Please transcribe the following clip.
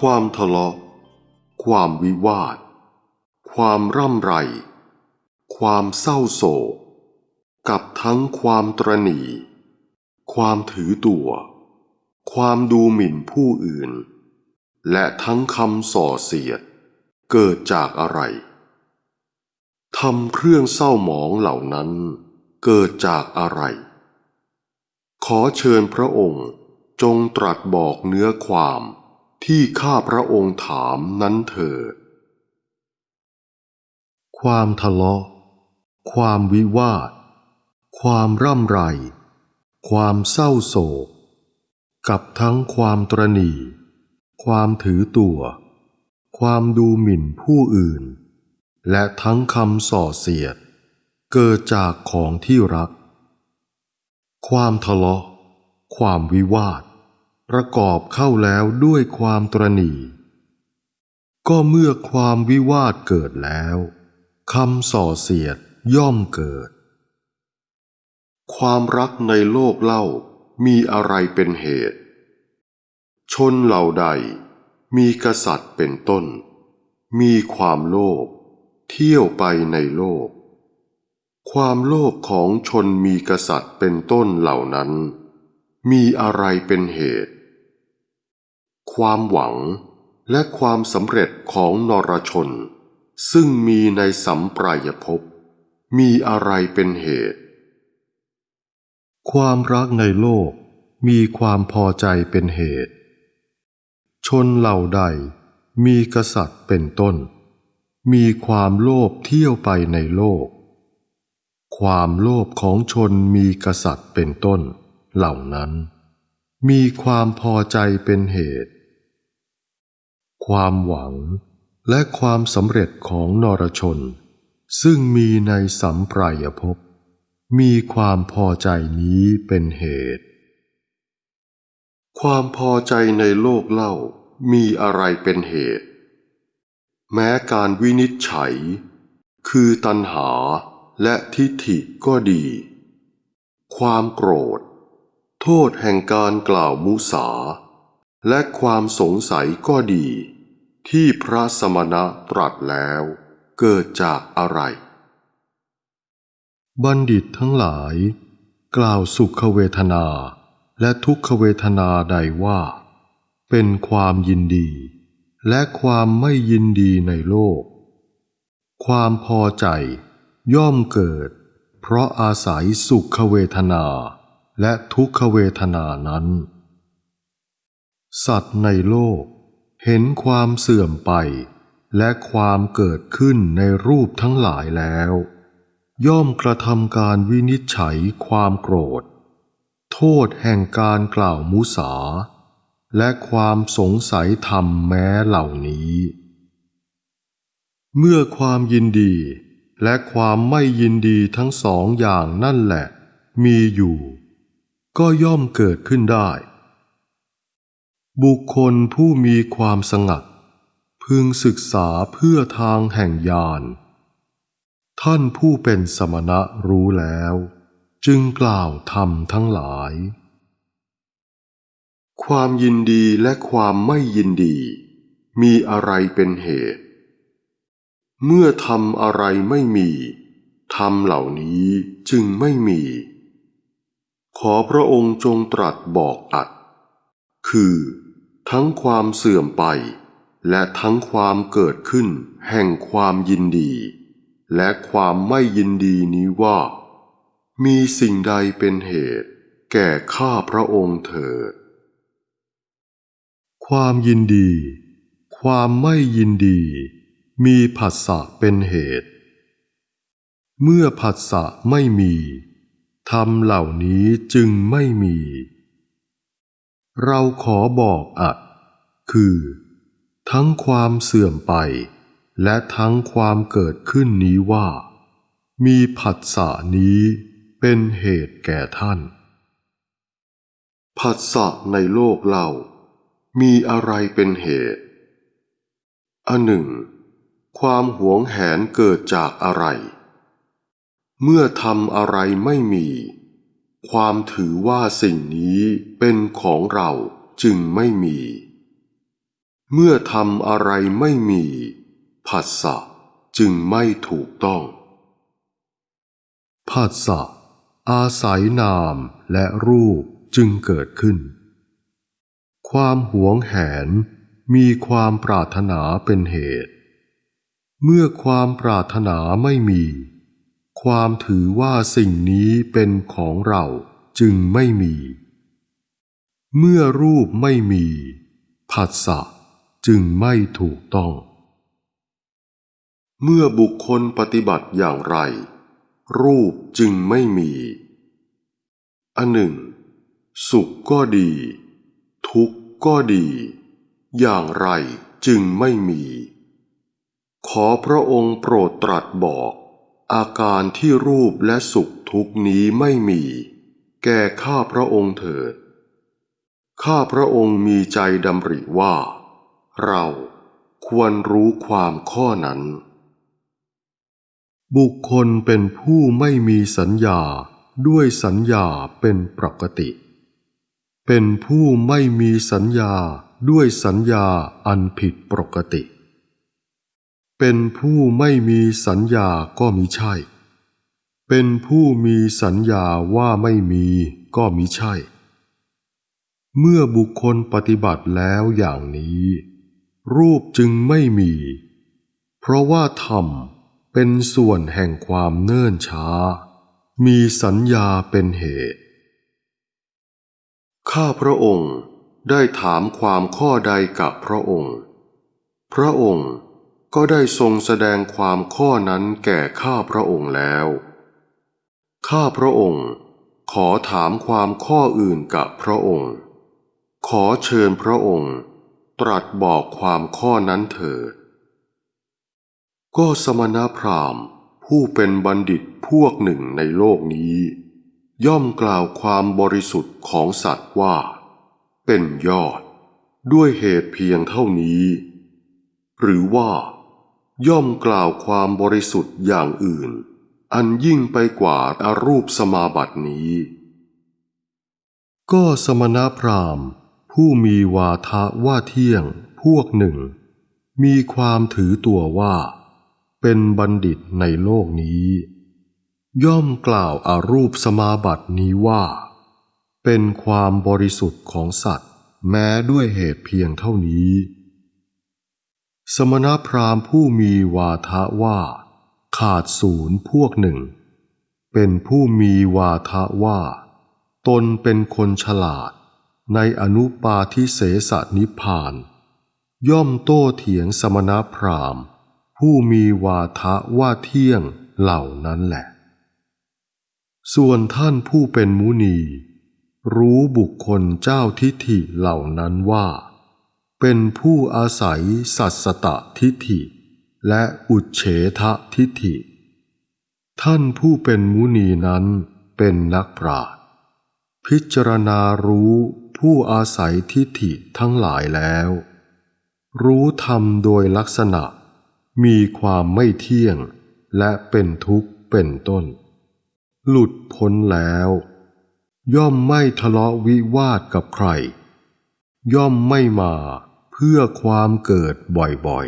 ความทะเลาะ ความวิวาท ความร่ำไร ความเศร้าโศก กับทั้งความตรณี ความถือตัว ความดูหมิ่นผู้อื่น และทั้งคำส่อเสียด เกิดจากอะไรทำเครื่องเศร้าหมองเหล่านั้นเกิดจากอะไร ขอเชิญพระองค์จงตรัสบอกเนื้อความ ที่ข้าพระองค์ถามนั้นเถิด ความทะเลาะ ความวิวาท ความร่ำไร ความเศร้าโศก กับทั้งความตรณี ความถือตัว ความดูหมิ่นผู้อื่น และทั้งคำส่อเสียด เกิดจากของที่รัก ความทะเลาะ ความวิวาท ประกอบเข้าแล้วด้วยความตรณีก็เมื่อความวิวาทเกิดแล้วคำส่อเสียดย่อมเกิด ความรักในโลกเล่ามีอะไรเป็นเหตุ ชนเหล่าใดมีกษัตริย์เป็นต้น มีความโลภเที่ยวไปในโลก ความโลภของชนมีกษัตริย์เป็นต้นเหล่านั้น มีอะไรเป็นเหตุ ความหวังและความสำเร็จของนรชน ซึ่งมีในสัมปรายภพมีอะไรเป็นเหตุ ความรักในโลกมีความพอใจเป็นเหตุ ชนเหล่าใดมีกษัตริย์เป็นต้น มีความโลภเที่ยวไปในโลก ความโลภของชนมีกษัตริย์เป็นต้น เหล่านั้น มีความพอใจเป็นเหตุ ความหวัง และความสำเร็จของนรชน ซึ่งมีในสัมปรายภพมีความพอใจนี้เป็นเหตุ ความพอใจในโลกเล่ามีอะไรเป็นเหตุ แม้การวินิจฉัย คือตัณหาและทิฏฐิก็ดี ความโกรธ โทษแห่งการกล่าวมุสา และความสงสัยก็ดี ที่พระสมณะตรัสแล้ว เกิดจากอะไร บัณฑิตทั้งหลาย กล่าวสุขเวทนา และทุกขเวทนาใดว่า เป็นความยินดี และความไม่ยินดีในโลก ความพอใจย่อมเกิด เพราะอาศัยสุขเวทนา และทุกขเวทนานั้น สัตว์ในโลก เห็นความเสื่อมไป และความเกิดขึ้นในรูปทั้งหลายแล้ว ย่อมกระทำการวินิจฉัยความโกรธ โทษแห่งการกล่าวมุสา และความสงสัยธรรมแม้เหล่านี้ เมื่อความยินดีและความไม่ยินดีทั้งสองอย่างนั่นแหละ มีอยู่ ก็ย่อมเกิดขึ้นได้ บุคคลผู้มีความสงัด พึงศึกษาเพื่อทางแห่งญาณ ท่านผู้เป็นสมณะรู้แล้ว จึงกล่าวธรรมทั้งหลาย ความยินดีและความไม่ยินดี มีอะไรเป็นเหตุ เมื่อทำอะไรไม่มีธรรมเหล่านี้จึงไม่มี ขอพระองค์จงตรัสบอกอัด คือ ทั้งความเสื่อมไป และทั้งความเกิดขึ้นแห่งความยินดี และความไม่ยินดีนี้ว่า มีสิ่งใดเป็นเหตุ แก่ข้าพระองค์เถิด ความยินดี ความไม่ยินดี มีผัสสะเป็นเหตุ เมื่อผัสสะไม่มีธรรมเหล่านี้จึงไม่มี เราขอบอกอัดคือ ทั้งความเสื่อมไป และทั้งความเกิดขึ้นนี้ว่า มีผัสสะนี้เป็นเหตุแก่ท่าน ผัสสะในโลกเรามีอะไรเป็นเหตุอันหนึ่ง ความหวงแหนเกิดจากอะไร เมื่อทำอะไรไม่มี ความถือว่าสิ่งนี้เป็นของเราจึงไม่มี เมื่อทำอะไรไม่มีผัสสะจึงไม่ถูกต้องผัสสะอาศัยนามและรูปจึงเกิดขึ้น ความหวงแหนมีความปรารถนาเป็นเหตุ เมื่อความปรารถนาไม่มี ความถือว่าสิ่งนี้เป็นของเราจึงไม่มี เมื่อรูปไม่มีผัสสะจึงไม่ถูกต้อง เมื่อบุคคลปฏิบัติอย่างไร รูปจึงไม่มี อันหนึ่ง สุขก็ดี ทุกข์ก็ดี อย่างไรจึงไม่มี ขอพระองค์โปรดตรัสบอก อาการที่รูปและสุขทุกนี้ไม่มี แก่ข้าพระองค์เถิด ข้าพระองค์มีใจดำริว่า เราควรรู้ความข้อนั้น บุคคลเป็นผู้ไม่มีสัญญาด้วยสัญญาเป็นปกติ เป็นผู้ไม่มีสัญญาด้วยสัญญาอันผิดปกติ เป็นผู้ไม่มีสัญญาก็มิใช่ เป็นผู้มีสัญญาว่าไม่มีก็มิใช่ เมื่อบุคคลปฏิบัติแล้วอย่างนี้ รูปจึงไม่มี เพราะว่าธรรมเป็นส่วนแห่งความเนิ่นช้า มีสัญญาเป็นเหตุ ข้าพระองค์ได้ถามความข้อใดกับพระองค์ พระองค์ ก็ได้ทรงแสดงความข้อนั้นแก่ข้าพระองค์แล้ว ข้าพระองค์ขอถามความข้ออื่นกับพระองค์ ขอเชิญพระองค์ ตรัสบอกความข้อนั้นเถิด ก็สมณพราหมณ์ผู้เป็นบัณฑิตพวกหนึ่งในโลกนี้ ย่อมกล่าวความบริสุทธิ์ของสัตว์ว่า เป็นยอด ด้วยเหตุเพียงเท่านี้ หรือว่า ย่อมกล่าวความบริสุทธิ์อย่างอื่น อันยิ่งไปกว่าอารูปสมาบัตินี้ ก็สมณพราหมณ์ ผู้มีวาทะว่าเที่ยงพวกหนึ่ง มีความถือตัวว่า เป็นบัณฑิตในโลกนี้ ย่อมกล่าวอารูปสมาบัตินี้ว่า เป็นความบริสุทธิ์ของสัตว์ แม้ด้วยเหตุเพียงเท่านี้ สมณพราหมณ์ผู้มีวาทะว่า ขาดศูนย์พวกหนึ่ง เป็นผู้มีวาทะว่า ตนเป็นคนฉลาด ในอนุปาทิเสสนิพาน ย่อมโต้เถียงสมณพราหมณ์ ผู้มีวาทะว่าเที่ยงเหล่านั้นแหละ ส่วนท่านผู้เป็นมุนี รู้บุคคลเจ้าทิฏฐิเหล่านั้นว่า เป็นผู้อาศัยสัสสตทิฏฐิ และอุเฉทะทิฏฐิ ท่านผู้เป็นมุนีนั้นเป็นนักปราชญ์พิจารณารู้ผู้อาศัยทิฏฐิทั้งหลายแล้ว รู้ธรรมโดยลักษณะ มีความไม่เที่ยงและเป็นทุกข์เป็นต้น หลุดพ้นแล้ว ย่อมไม่ทะเลาะวิวาทกับใคร ย่อมไม่มา พื่อความเกิดบ่อย